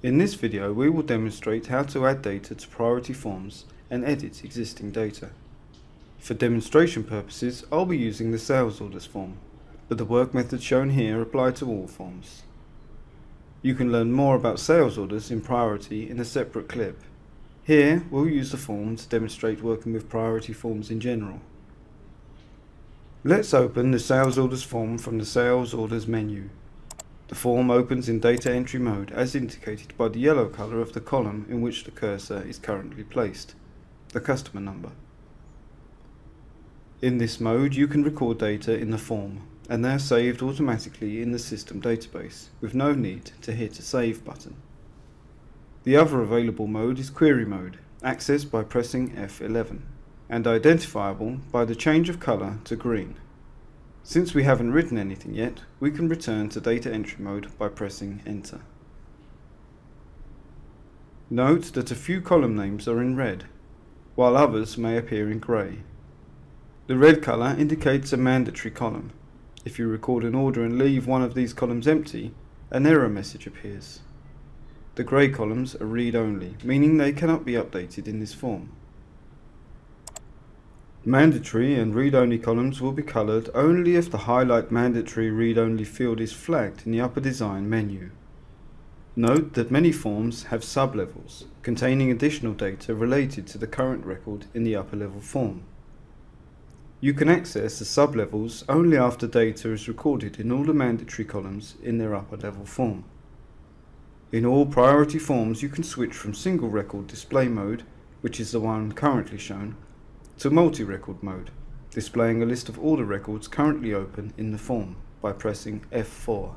In this video we will demonstrate how to add data to priority forms and edit existing data. For demonstration purposes I'll be using the sales orders form, but the work methods shown here apply to all forms. You can learn more about sales orders in priority in a separate clip. Here we'll use the form to demonstrate working with priority forms in general. Let's open the sales orders form from the sales orders menu. The form opens in data entry mode as indicated by the yellow colour of the column in which the cursor is currently placed, the customer number. In this mode you can record data in the form and they are saved automatically in the system database with no need to hit a save button. The other available mode is query mode, accessed by pressing F11 and identifiable by the change of colour to green. Since we haven't written anything yet, we can return to data entry mode by pressing enter. Note that a few column names are in red, while others may appear in grey. The red colour indicates a mandatory column. If you record an order and leave one of these columns empty, an error message appears. The grey columns are read-only, meaning they cannot be updated in this form. Mandatory and read-only columns will be coloured only if the Highlight Mandatory Read-Only field is flagged in the upper design menu. Note that many forms have sublevels containing additional data related to the current record in the upper level form. You can access the sublevels only after data is recorded in all the mandatory columns in their upper level form. In all priority forms you can switch from single record display mode, which is the one currently shown, to multi-record mode, displaying a list of all the records currently open in the form by pressing F4.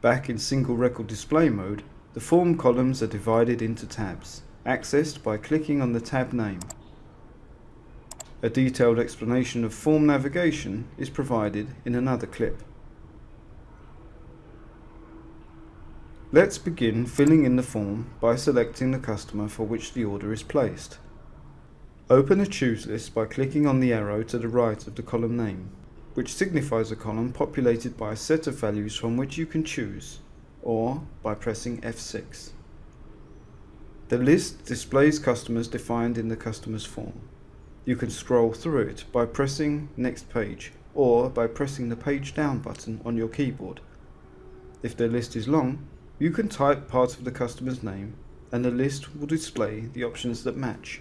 Back in single record display mode, the form columns are divided into tabs, accessed by clicking on the tab name. A detailed explanation of form navigation is provided in another clip. Let's begin filling in the form by selecting the customer for which the order is placed. Open a choose list by clicking on the arrow to the right of the column name, which signifies a column populated by a set of values from which you can choose, or by pressing F6. The list displays customers defined in the customer's form. You can scroll through it by pressing Next Page, or by pressing the Page Down button on your keyboard. If the list is long, you can type part of the customer's name, and the list will display the options that match.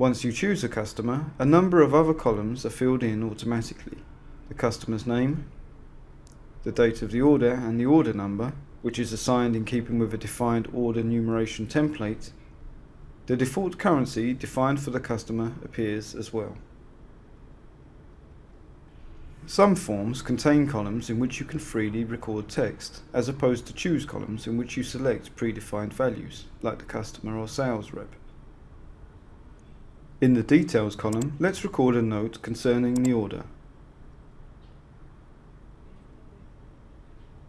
Once you choose a customer, a number of other columns are filled in automatically. The customer's name, the date of the order and the order number, which is assigned in keeping with a defined order numeration template. The default currency defined for the customer appears as well. Some forms contain columns in which you can freely record text, as opposed to choose columns in which you select predefined values, like the customer or sales rep. In the Details column, let's record a note concerning the order.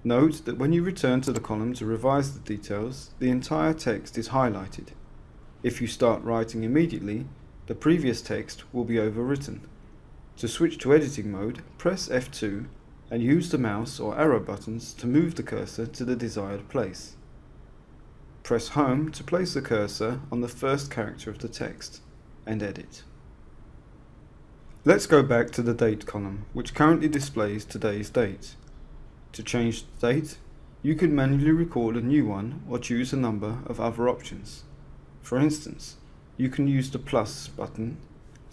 Note that when you return to the column to revise the details, the entire text is highlighted. If you start writing immediately, the previous text will be overwritten. To switch to editing mode, press F2 and use the mouse or arrow buttons to move the cursor to the desired place. Press Home to place the cursor on the first character of the text and edit. Let's go back to the date column, which currently displays today's date. To change the date, you can manually record a new one or choose a number of other options. For instance, you can use the plus button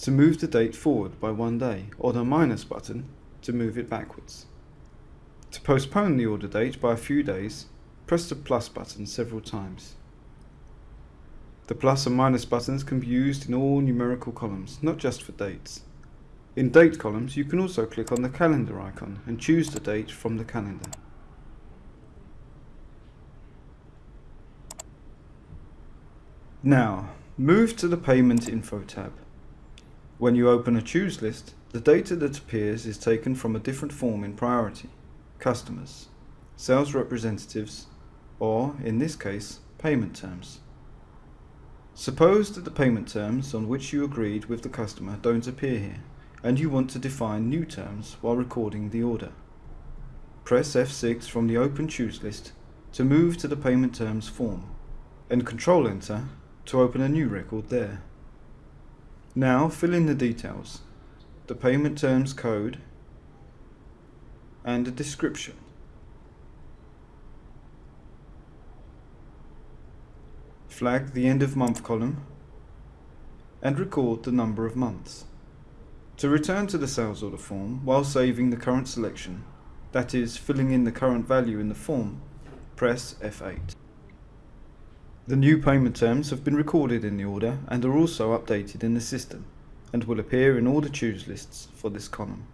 to move the date forward by one day or the minus button to move it backwards. To postpone the order date by a few days, press the plus button several times. The plus and minus buttons can be used in all numerical columns, not just for dates. In date columns, you can also click on the calendar icon and choose the date from the calendar. Now, move to the Payment Info tab. When you open a choose list, the data that appears is taken from a different form in priority, customers, sales representatives, or, in this case, payment terms. Suppose that the payment terms on which you agreed with the customer don't appear here, and you want to define new terms while recording the order. Press F6 from the Open Choose list to move to the payment terms form and Control Enter to open a new record there. Now fill in the details, the payment terms code and a description. Flag the end of month column and record the number of months. To return to the sales order form while saving the current selection, that is, filling in the current value in the form, press F8. The new payment terms have been recorded in the order and are also updated in the system and will appear in all the choose lists for this column.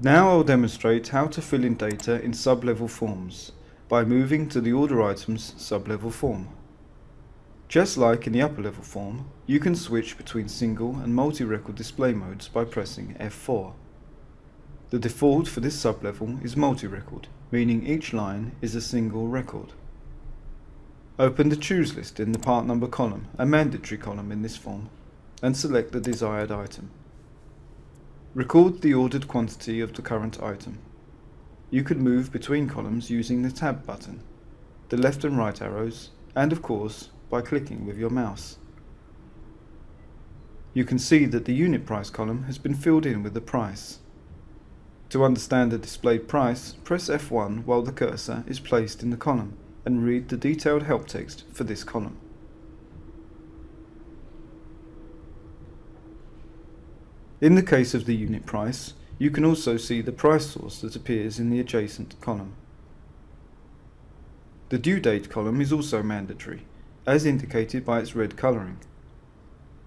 Now I'll demonstrate how to fill in data in sub-level forms by moving to the order items sub-level form. Just like in the upper level form, you can switch between single and multi-record display modes by pressing F4. The default for this sublevel is multi-record, meaning each line is a single record. Open the choose list in the part number column, a mandatory column in this form, and select the desired item. Record the ordered quantity of the current item. You can move between columns using the tab button, the left and right arrows, and of course by clicking with your mouse. You can see that the unit price column has been filled in with the price. To understand the displayed price, press F1 while the cursor is placed in the column and read the detailed help text for this column. In the case of the unit price, you can also see the price source that appears in the adjacent column. The due date column is also mandatory as indicated by its red colouring.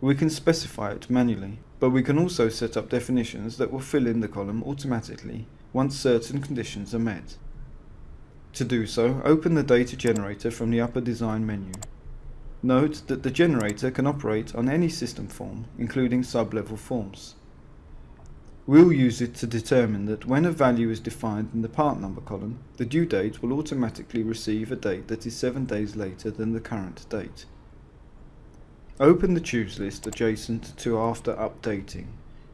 We can specify it manually, but we can also set up definitions that will fill in the column automatically once certain conditions are met. To do so, open the data generator from the upper design menu. Note that the generator can operate on any system form, including sub-level forms. We'll use it to determine that when a value is defined in the part number column, the due date will automatically receive a date that is 7 days later than the current date. Open the choose list adjacent to after updating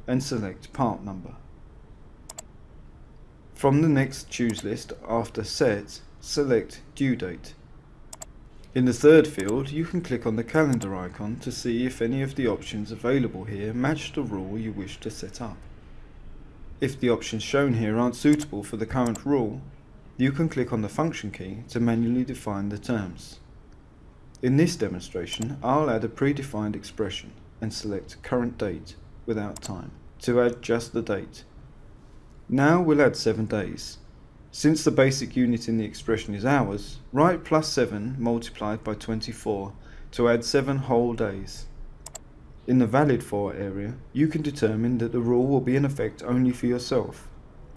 and select part number. From the next choose list after set, select due date. In the third field, you can click on the calendar icon to see if any of the options available here match the rule you wish to set up. If the options shown here aren't suitable for the current rule, you can click on the function key to manually define the terms. In this demonstration, I'll add a predefined expression and select current date without time to add just the date. Now we'll add 7 days. Since the basic unit in the expression is hours, write plus 7 multiplied by 24 to add 7 whole days. In the valid for area, you can determine that the rule will be in effect only for yourself,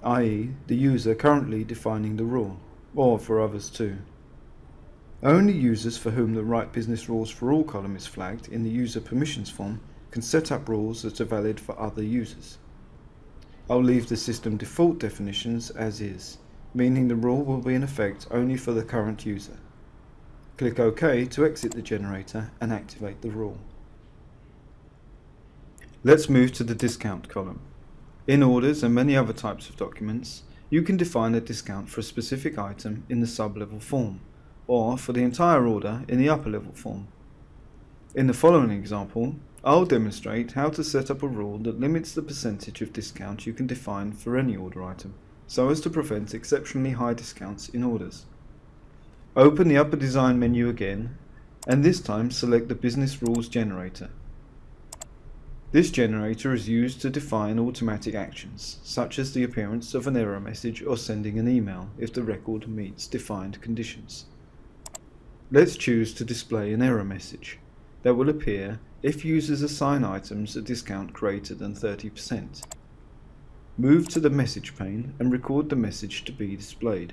i.e. the user currently defining the rule, or for others too. Only users for whom the Right Business Rules for All column is flagged in the User Permissions form can set up rules that are valid for other users. I'll leave the system default definitions as is, meaning the rule will be in effect only for the current user. Click OK to exit the generator and activate the rule. Let's move to the discount column. In orders and many other types of documents, you can define a discount for a specific item in the sub-level form, or for the entire order in the upper level form. In the following example, I'll demonstrate how to set up a rule that limits the percentage of discount you can define for any order item, so as to prevent exceptionally high discounts in orders. Open the upper design menu again, and this time select the Business Rules Generator. This generator is used to define automatic actions, such as the appearance of an error message or sending an email if the record meets defined conditions. Let's choose to display an error message that will appear if users assign items a discount greater than 30%. Move to the message pane and record the message to be displayed.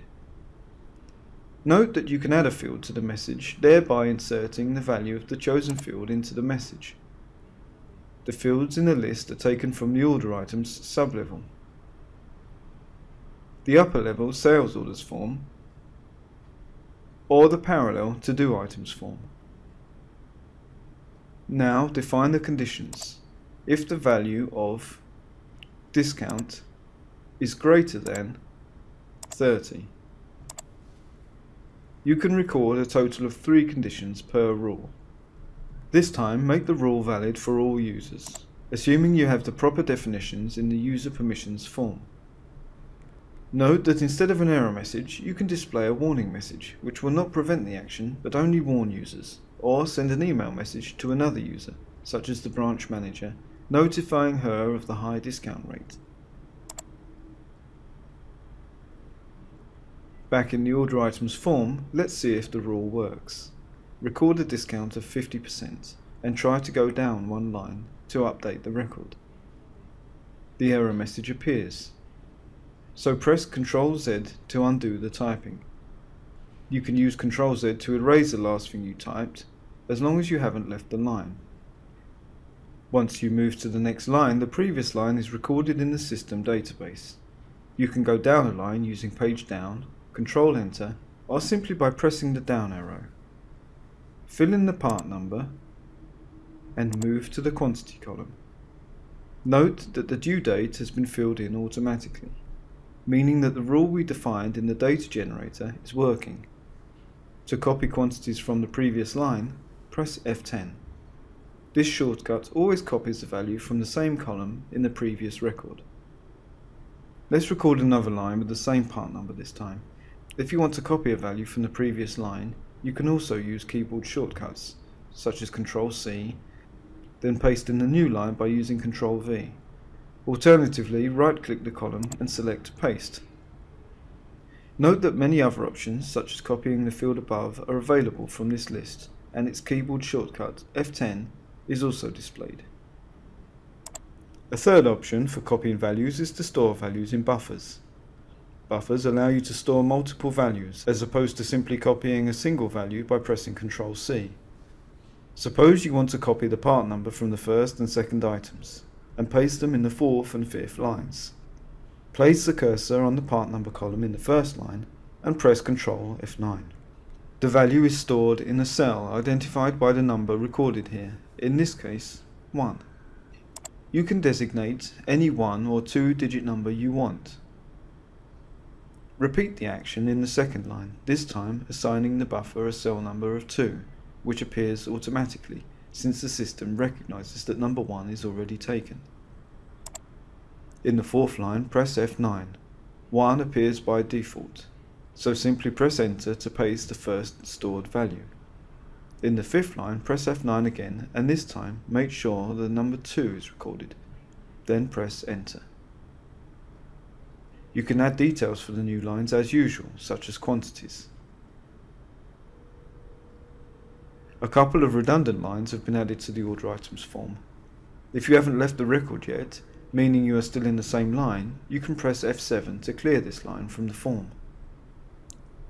Note that you can add a field to the message, thereby inserting the value of the chosen field into the message. The fields in the list are taken from the order items sublevel. The upper level sales orders form or the parallel to do items form. Now define the conditions. If the value of discount is greater than 30. You can record a total of three conditions per rule. This time, make the rule valid for all users, assuming you have the proper definitions in the user permissions form. Note that instead of an error message, you can display a warning message, which will not prevent the action, but only warn users, or send an email message to another user, such as the branch manager, notifying her of the high discount rate. Back in the order items form, let's see if the rule works. Record a discount of 50% and try to go down one line to update the record. The error message appears. So press Ctrl Z to undo the typing. You can use Ctrl Z to erase the last thing you typed, as long as you haven't left the line. Once you move to the next line, the previous line is recorded in the system database. You can go down a line using page down Control Enter, or simply by pressing the down arrow. Fill in the part number and move to the quantity column. Note that the due date has been filled in automatically, meaning that the rule we defined in the data generator is working. To copy quantities from the previous line, press F10. This shortcut always copies the value from the same column in the previous record. Let's record another line with the same part number this time. If you want to copy a value from the previous line, you can also use keyboard shortcuts, such as Ctrl C, then paste in the new line by using Ctrl V. Alternatively, right-click the column and select Paste. Note that many other options, such as copying the field above, are available from this list, and its keyboard shortcut, F10, is also displayed. A third option for copying values is to store values in buffers. Buffers allow you to store multiple values, as opposed to simply copying a single value by pressing Ctrl C. Suppose you want to copy the part number from the first and second items, and paste them in the fourth and fifth lines. Place the cursor on the part number column in the first line, and press Ctrl F9. The value is stored in a cell identified by the number recorded here, in this case, 1. You can designate any one or two digit number you want, Repeat the action in the second line, this time assigning the buffer a cell number of 2, which appears automatically, since the system recognizes that number 1 is already taken. In the fourth line, press F9. 1 appears by default, so simply press enter to paste the first stored value. In the fifth line, press F9 again, and this time make sure the number 2 is recorded. Then press enter. You can add details for the new lines as usual, such as quantities. A couple of redundant lines have been added to the order items form. If you haven't left the record yet, meaning you are still in the same line, you can press F7 to clear this line from the form.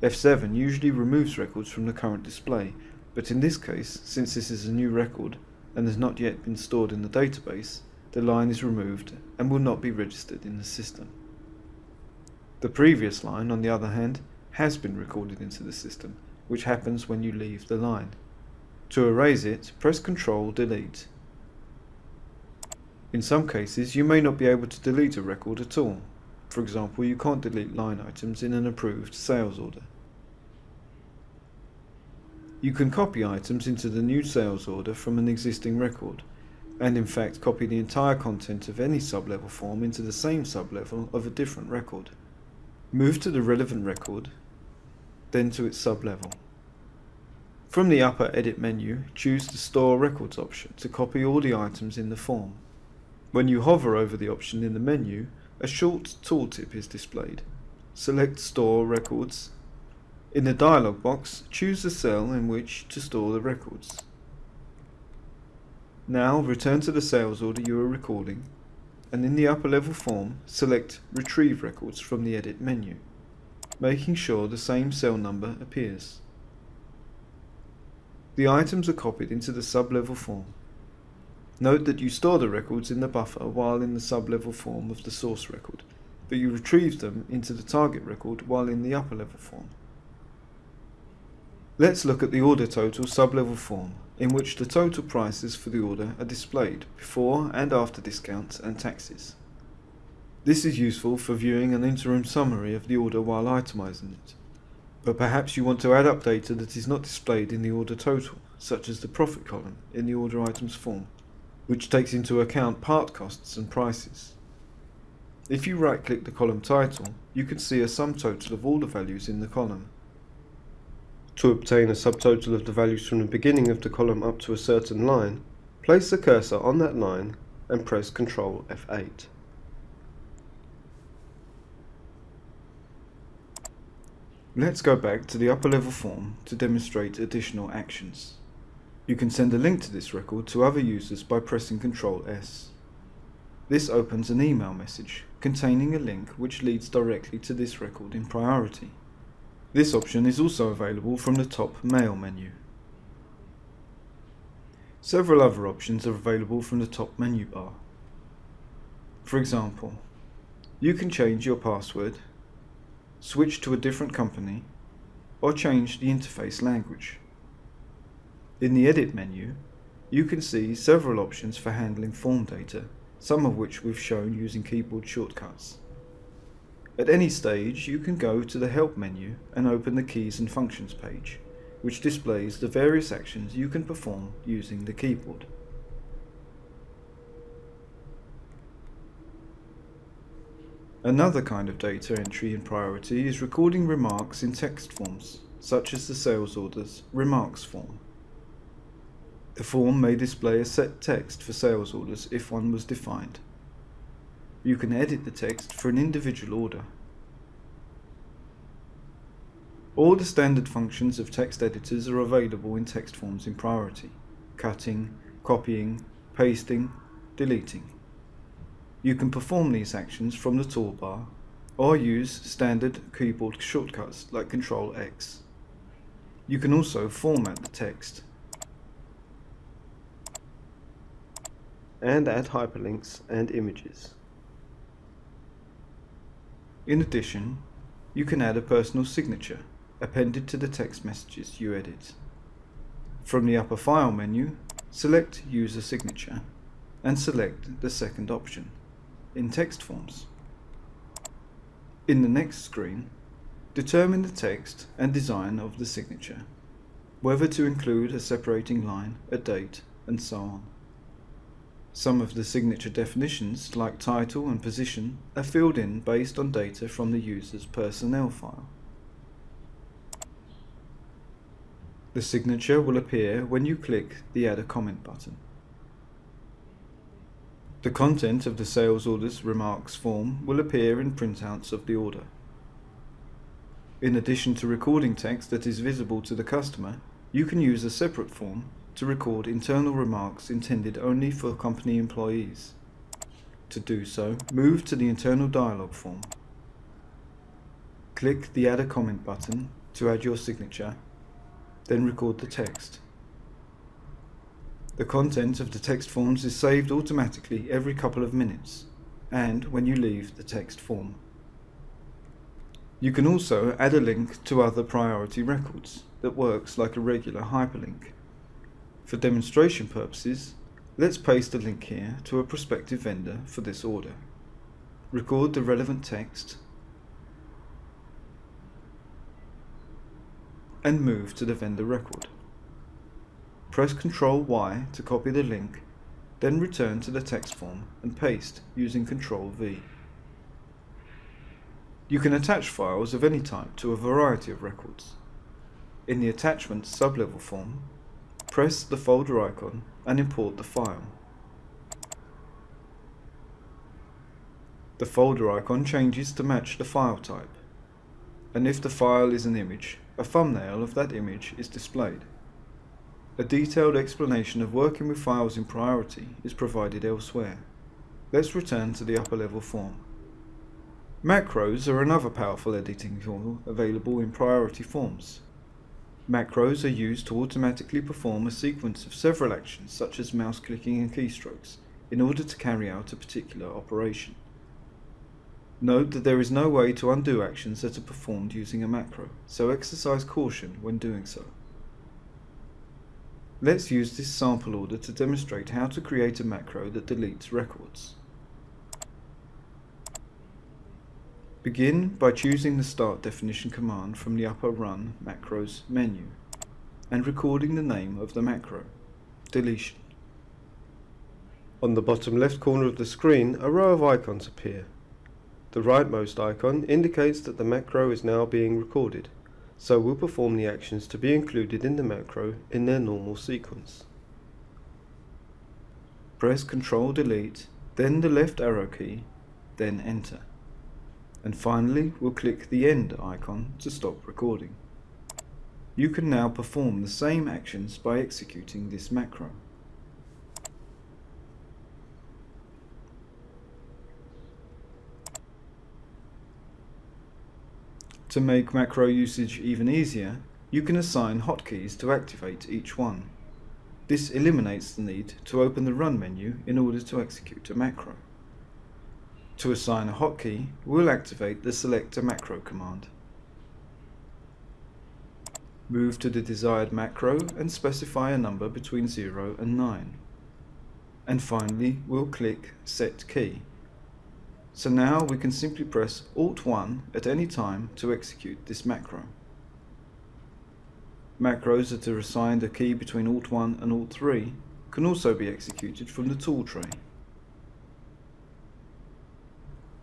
F7 usually removes records from the current display, but in this case, since this is a new record and has not yet been stored in the database, the line is removed and will not be registered in the system. The previous line, on the other hand, has been recorded into the system, which happens when you leave the line. To erase it, press Ctrl Delete. In some cases, you may not be able to delete a record at all. For example, you can't delete line items in an approved sales order. You can copy items into the new sales order from an existing record, and in fact copy the entire content of any sublevel form into the same sublevel of a different record. Move to the relevant record, then to its sublevel. From the upper Edit menu, choose the Store Records option to copy all the items in the form. When you hover over the option in the menu, a short tooltip is displayed. Select Store Records. In the dialog box, choose the cell in which to store the records. Now return to the sales order you are recording and in the upper level form, select Retrieve Records from the Edit menu, making sure the same cell number appears. The items are copied into the sub-level form. Note that you store the records in the buffer while in the sub-level form of the source record, but you retrieve them into the target record while in the upper level form. Let's look at the order total sub-level form in which the total prices for the order are displayed before and after discounts and taxes. This is useful for viewing an interim summary of the order while itemizing it. But perhaps you want to add up data that is not displayed in the order total, such as the profit column in the order items form, which takes into account part costs and prices. If you right click the column title, you can see a sum total of all the values in the column. To obtain a subtotal of the values from the beginning of the column up to a certain line, place the cursor on that line and press Ctrl F8. Let's go back to the upper level form to demonstrate additional actions. You can send a link to this record to other users by pressing Ctrl S. This opens an email message containing a link which leads directly to this record in priority. This option is also available from the top Mail menu. Several other options are available from the top menu bar. For example, you can change your password switch to a different company, or change the interface language. In the Edit menu, you can see several options for handling form data, some of which we've shown using keyboard shortcuts. At any stage, you can go to the Help menu and open the Keys and Functions page, which displays the various actions you can perform using the keyboard. Another kind of data entry in priority is recording remarks in text forms, such as the sales orders remarks form. The form may display a set text for sales orders if one was defined. You can edit the text for an individual order. All the standard functions of text editors are available in text forms in priority, cutting, copying, pasting, deleting. You can perform these actions from the toolbar or use standard keyboard shortcuts like Ctrl X. You can also format the text and add hyperlinks and images. In addition, you can add a personal signature appended to the text messages you edit. From the upper File menu, select User Signature and select the second option in text forms. In the next screen, determine the text and design of the signature, whether to include a separating line, a date, and so on. Some of the signature definitions, like title and position, are filled in based on data from the user's personnel file. The signature will appear when you click the Add a Comment button. The content of the sales orders remarks form will appear in printouts of the order. In addition to recording text that is visible to the customer, you can use a separate form to record internal remarks intended only for company employees. To do so, move to the internal dialog form. Click the Add a Comment button to add your signature, then record the text. The content of the text forms is saved automatically every couple of minutes and when you leave the text form. You can also add a link to other priority records that works like a regular hyperlink. For demonstration purposes, let's paste a link here to a prospective vendor for this order. Record the relevant text and move to the vendor record. Press Ctrl Y to copy the link, then return to the text form and paste using Ctrl V. You can attach files of any type to a variety of records. In the Attachments sublevel form, press the folder icon and import the file. The folder icon changes to match the file type, and if the file is an image, a thumbnail of that image is displayed. A detailed explanation of working with files in priority is provided elsewhere. Let's return to the upper level form. Macros are another powerful editing tool available in priority forms. Macros are used to automatically perform a sequence of several actions such as mouse clicking and keystrokes in order to carry out a particular operation. Note that there is no way to undo actions that are performed using a macro, so exercise caution when doing so. Let's use this sample order to demonstrate how to create a macro that deletes records. Begin by choosing the Start Definition command from the upper Run Macros menu and recording the name of the macro, deletion. On the bottom left corner of the screen, a row of icons appear. The rightmost icon indicates that the macro is now being recorded, so we'll perform the actions to be included in the macro in their normal sequence. Press Ctrl Delete, then the left arrow key, then Enter. And finally, we'll click the End icon to stop recording. You can now perform the same actions by executing this macro. To make macro usage even easier, you can assign hotkeys to activate each one. This eliminates the need to open the Run menu in order to execute a macro. To assign a hotkey, we'll activate the Select a Macro command. Move to the desired macro and specify a number between 0 and 9. And finally, we'll click Set Key. So now we can simply press Alt 1 at any time to execute this macro. Macros that are assigned a key between Alt 1 and Alt 3 can also be executed from the tool tray.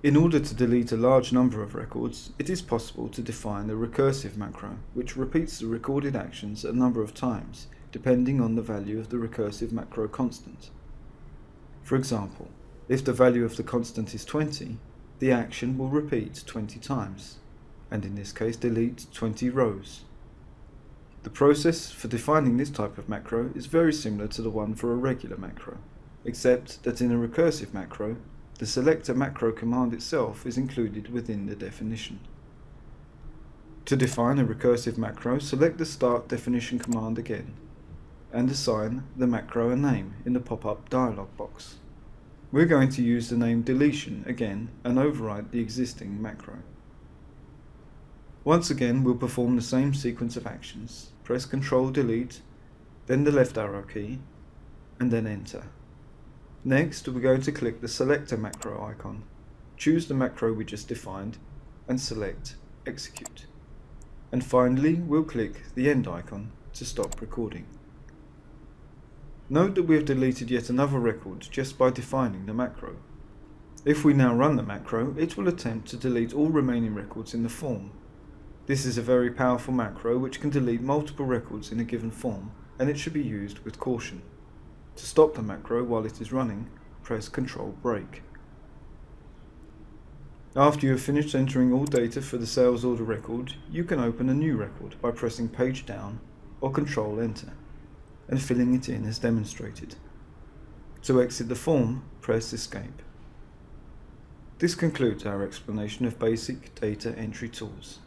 In order to delete a large number of records, it is possible to define a recursive macro, which repeats the recorded actions a number of times, depending on the value of the recursive macro constant. For example, if the value of the constant is 20, the action will repeat 20 times, and in this case delete 20 rows. The process for defining this type of macro is very similar to the one for a regular macro, except that in a recursive macro, the Select a Macro command itself is included within the definition. To define a recursive macro, select the Start Definition command again, and assign the macro a name in the pop-up dialog box. We're going to use the name deletion again and override the existing macro. Once again, we'll perform the same sequence of actions. Press Ctrl Delete, then the left arrow key, and then Enter. Next, we're going to click the Select a Macro icon, choose the macro we just defined, and select Execute. And finally, we'll click the End icon to stop recording. Note that we have deleted yet another record just by defining the macro. If we now run the macro, it will attempt to delete all remaining records in the form. This is a very powerful macro which can delete multiple records in a given form, and it should be used with caution. To stop the macro while it is running, press Ctrl Break. After you have finished entering all data for the sales order record, you can open a new record by pressing Page Down or Ctrl Enter and filling it in as demonstrated. To exit the form, press Escape. This concludes our explanation of basic data entry tools.